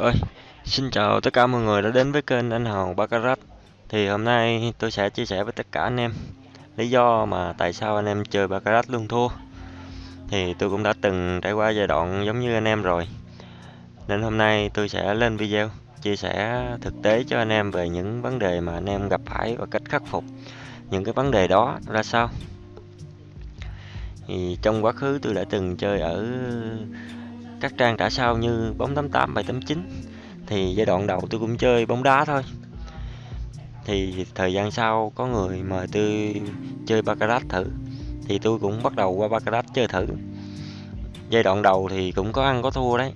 Ơi, xin chào tất cả mọi người đã đến với kênh Anh Hào Baccarat. Thì hôm nay tôi sẽ chia sẻ với tất cả anh em lý do mà tại sao anh em chơi Baccarat luôn thua. Thì tôi cũng đã từng trải qua giai đoạn giống như anh em rồi. Nên hôm nay tôi sẽ lên video chia sẻ thực tế cho anh em về những vấn đề mà anh em gặp phải và cách khắc phục những cái vấn đề đó ra sao. Thì trong quá khứ tôi đã từng chơi ở các trang trả sau như bóng 88, 789 thì giai đoạn đầu tôi cũng chơi bóng đá thôi. Thì thời gian sau có người mời tôi chơi baccarat thử thì tôi cũng bắt đầu qua baccarat chơi thử. Giai đoạn đầu thì cũng có ăn có thua đấy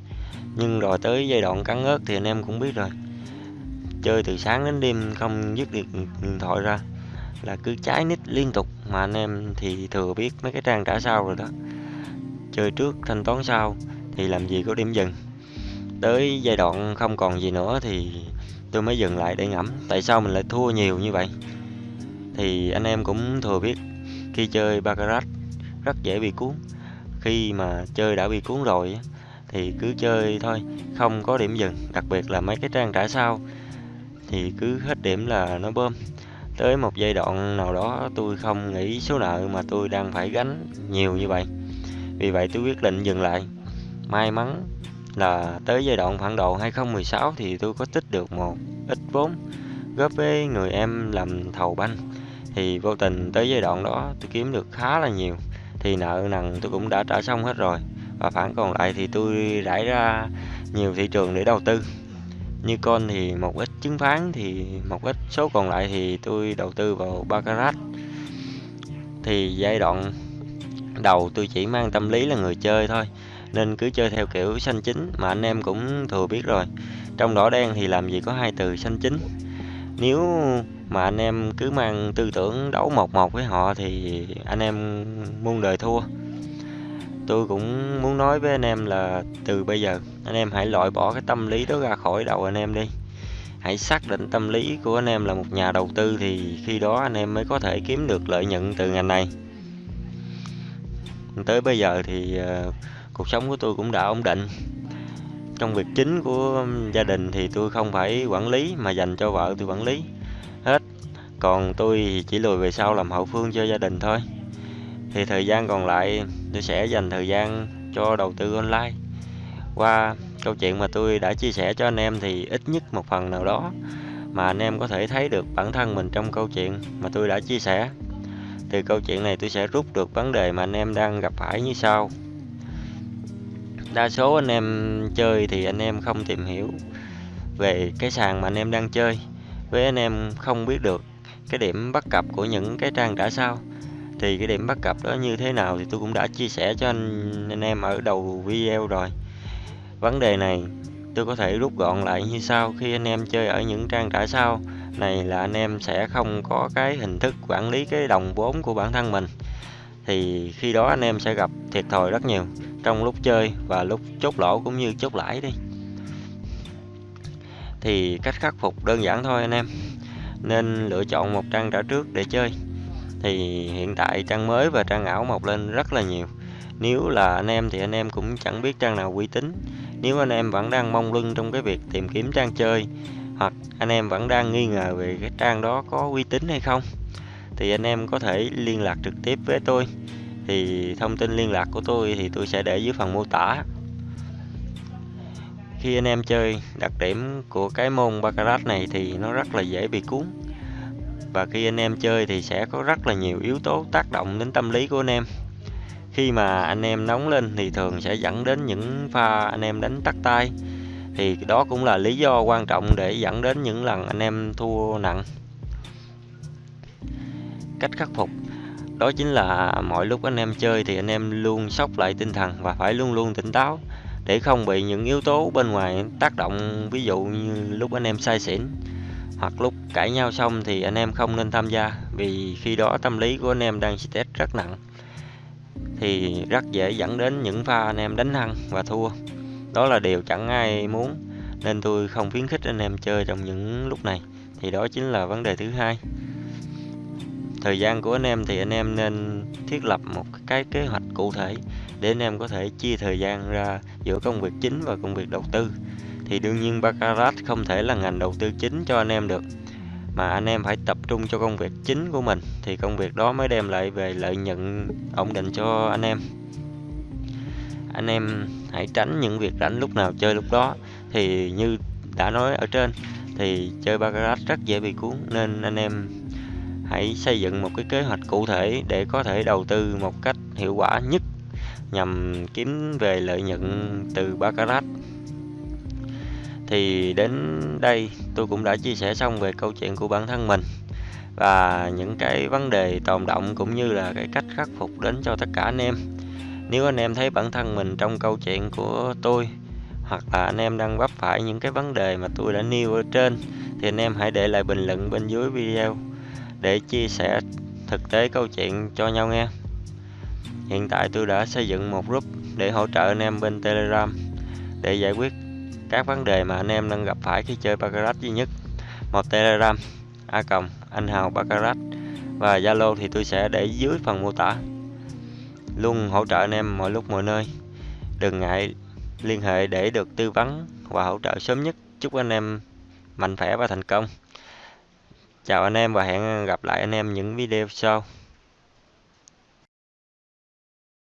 nhưng rồi tới giai đoạn cắn ớt thì anh em cũng biết rồi. Chơi từ sáng đến đêm không dứt được điện thoại ra là cứ trái nít liên tục mà anh em thì thừa biết mấy cái trang trả sau rồi đó. Chơi trước thanh toán sau thì làm gì có điểm dừng. Tới giai đoạn không còn gì nữa thì tôi mới dừng lại để ngẫm, tại sao mình lại thua nhiều như vậy? Thì anh em cũng thừa biết, khi chơi baccarat rất dễ bị cuốn. Khi mà chơi đã bị cuốn rồi thì cứ chơi thôi, không có điểm dừng, đặc biệt là mấy cái trang trả sau. Thì cứ hết điểm là nó bơm. Tới một giai đoạn nào đó tôi không nghĩ số nợ mà tôi đang phải gánh nhiều như vậy. Vì vậy tôi quyết định dừng lại may mắn là tới giai đoạn phản đồ 2016 thì tôi có tích được một ít vốn góp với người em làm thầu banh. Thì vô tình tới giai đoạn đó tôi kiếm được khá là nhiều. Thì nợ nần tôi cũng đã trả xong hết rồi. Và khoản còn lại thì tôi rải ra nhiều thị trường để đầu tư. Như con thì một ít chứng khoán thì một ít, số còn lại thì tôi đầu tư vào baccarat. Thì giai đoạn đầu tôi chỉ mang tâm lý là người chơi thôi nên cứ chơi theo kiểu xanh chính mà anh em cũng thừa biết rồi. Trong đỏ đen thì làm gì có hai từ xanh chính. Nếu mà anh em cứ mang tư tưởng đấu một một với họ thì anh em muôn đời thua. Tôi cũng muốn nói với anh em là từ bây giờ anh em hãy loại bỏ cái tâm lý đó ra khỏi đầu anh em đi. Hãy xác định tâm lý của anh em là một nhà đầu tư thì khi đó anh em mới có thể kiếm được lợi nhuận từ ngành này. Tới bây giờ thì uh, cuộc sống của tôi cũng đã ổn định. Trong việc chính của gia đình thì tôi không phải quản lý, mà dành cho vợ tôi quản lý. Hết. Còn tôi chỉ lùi về sau làm hậu phương cho gia đình thôi. Thì thời gian còn lại, tôi sẽ dành thời gian cho đầu tư online. Qua câu chuyện mà tôi đã chia sẻ cho anh em thì ít nhất một phần nào đó mà anh em có thể thấy được bản thân mình trong câu chuyện mà tôi đã chia sẻ. Từ câu chuyện này tôi sẽ rút được vấn đề mà anh em đang gặp phải như sau đa số anh em chơi thì anh em không tìm hiểu về cái sàn mà anh em đang chơi. Với anh em không biết được cái điểm bắt cập của những cái trang trả sao. Thì cái điểm bắt cập đó như thế nào thì tôi cũng đã chia sẻ cho anh, anh em ở đầu video rồi. Vấn đề này tôi có thể rút gọn lại như sau. Khi anh em chơi ở những trang trả sao này là anh em sẽ không có cái hình thức quản lý cái đồng vốn của bản thân mình. Thì khi đó anh em sẽ gặp thiệt thòi rất nhiều trong lúc chơi và lúc chốt lỗ cũng như chốt lãi đi. Thì cách khắc phục đơn giản thôi anh em. Nên lựa chọn một trang trả trước để chơi. Thì hiện tại trang mới và trang ảo mọc lên rất là nhiều. Nếu là anh em thì anh em cũng chẳng biết trang nào uy tín. Nếu anh em vẫn đang mong lưng trong cái việc tìm kiếm trang chơi, hoặc anh em vẫn đang nghi ngờ về cái trang đó có uy tín hay không, thì anh em có thể liên lạc trực tiếp với tôi thì thông tin liên lạc của tôi thì tôi sẽ để dưới phần mô tả. Khi anh em chơi, đặc điểm của cái môn baccarat này thì nó rất là dễ bị cuốn. Và khi anh em chơi thì sẽ có rất là nhiều yếu tố tác động đến tâm lý của anh em. Khi mà anh em nóng lên thì thường sẽ dẫn đến những pha anh em đánh tắt tay. Thì đó cũng là lý do quan trọng để dẫn đến những lần anh em thua nặng. Cách khắc phục đó chính là mọi lúc anh em chơi thì anh em luôn sóc lại tinh thần và phải luôn luôn tỉnh táo để không bị những yếu tố bên ngoài tác động, ví dụ như lúc anh em say xỉn hoặc lúc cãi nhau xong thì anh em không nên tham gia vì khi đó tâm lý của anh em đang stress rất nặng thì rất dễ dẫn đến những pha anh em đánh hăng và thua. Đó là điều chẳng ai muốn nên tôi không khuyến khích anh em chơi trong những lúc này. Thì đó chính là vấn đề thứ hai thời gian của anh em thì anh em nên thiết lập một cái kế hoạch cụ thể để anh em có thể chia thời gian ra giữa công việc chính và công việc đầu tư. Thì đương nhiên baccarat không thể là ngành đầu tư chính cho anh em được, mà anh em phải tập trung cho công việc chính của mình, thì công việc đó mới đem lại về lợi nhuận ổn định cho anh em. Anh em hãy tránh những việc rảnh lúc nào chơi lúc đó. Thì như đã nói ở trên, thì chơi baccarat rất dễ bị cuốn, nên anh em hãy xây dựng một cái kế hoạch cụ thể để có thể đầu tư một cách hiệu quả nhất nhằm kiếm về lợi nhuận từ baccarat. Thì đến đây tôi cũng đã chia sẻ xong về câu chuyện của bản thân mình và những cái vấn đề tồn động cũng như là cái cách khắc phục đến cho tất cả anh em. Nếu anh em thấy bản thân mình trong câu chuyện của tôi hoặc là anh em đang vấp phải những cái vấn đề mà tôi đã nêu ở trên, thì anh em hãy để lại bình luận bên dưới video để chia sẻ thực tế câu chuyện cho nhau nghe. Hiện tại tôi đã xây dựng một group để hỗ trợ anh em bên telegram để giải quyết các vấn đề mà anh em đang gặp phải khi chơi baccarat duy nhất. Một telegram, a cộng anh hào baccarat và zalo thì tôi sẽ để dưới phần mô tả. Luôn hỗ trợ anh em mọi lúc mọi nơi. Đừng ngại liên hệ để được tư vấn và hỗ trợ sớm nhất. Chúc anh em mạnh khỏe và thành công chào anh em và hẹn gặp lại anh em những video sau.